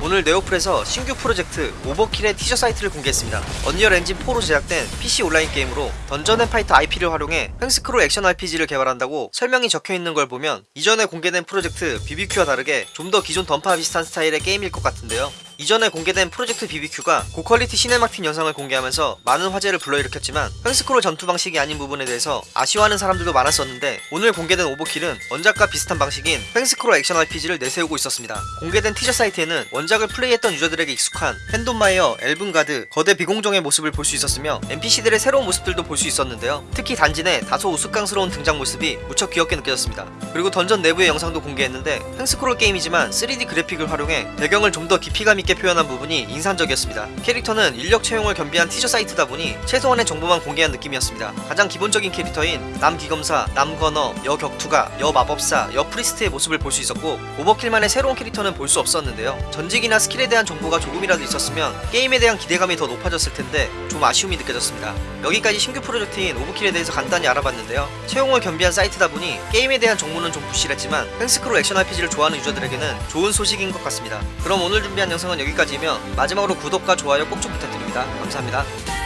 오늘 네오플에서 신규 프로젝트 오버킬의 티저 사이트를 공개했습니다. 언리얼 엔진 4로 제작된 PC 온라인 게임으로 던전 앤 파이터 IP를 활용해 횡스크롤 액션 RPG를 개발한다고 설명이 적혀 있는 걸 보면 이전에 공개된 프로젝트 BBQ와 다르게 좀 더 기존 던파 비슷한 스타일의 게임일 것 같은데요. 이전에 공개된 프로젝트 BBQ가 고퀄리티 cinematic 영상을 공개하면서 많은 화제를 불러일으켰지만 횡스크롤 전투 방식이 아닌 부분에 대해서 아쉬워하는 사람들도 많았었는데 오늘 공개된 오버킬은 원작과 비슷한 방식인 횡스크롤 액션 RPG를 내세우고 있었습니다. 공개된 티저 사이트에는 원작을 플레이했던 유저들에게 익숙한 펜돈마이어, 엘븐가드, 거대 비공정의 모습을 볼 수 있었으며 NPC들의 새로운 모습들도 볼 수 있었는데요. 특히 단지 내 다소 우스꽝스러운 등장 모습이 무척 귀엽게 느껴졌습니다. 그리고 던전 내부의 영상도 공개했는데 횡스크롤 게임이지만 3D 그래픽을 활용해 배경을 좀 더 깊이감 있게 표현한 부분이 인상적이었습니다. 캐릭터는 인력 채용을 겸비한 티저 사이트다 보니 최소한의 정보만 공개한 느낌이었습니다. 가장 기본적인 캐릭터인 남귀검사, 남거너, 여격투가, 여마법사, 여프리스트의 모습을 볼 수 있었고 오버킬만의 새로운 캐릭터는 볼 수 없었는데요. 전직이나 스킬에 대한 정보가 조금이라도 있었으면 게임에 대한 기대감이 더 높아졌을 텐데 좀 아쉬움이 느껴졌습니다. 여기까지 신규 프로젝트인 오버킬에 대해서 간단히 알아봤는데요. 채용을 겸비한 사이트다 보니 게임에 대한 정보는 좀 부실했지만 횡스크롤 액션 RPG를 좋아하는 유저들에게는 좋은 소식인 것 같습니다. 그럼 오늘 준비한 영상은 여기까지이며 마지막으로 구독과 좋아요 꼭 좀 부탁드립니다. 감사합니다.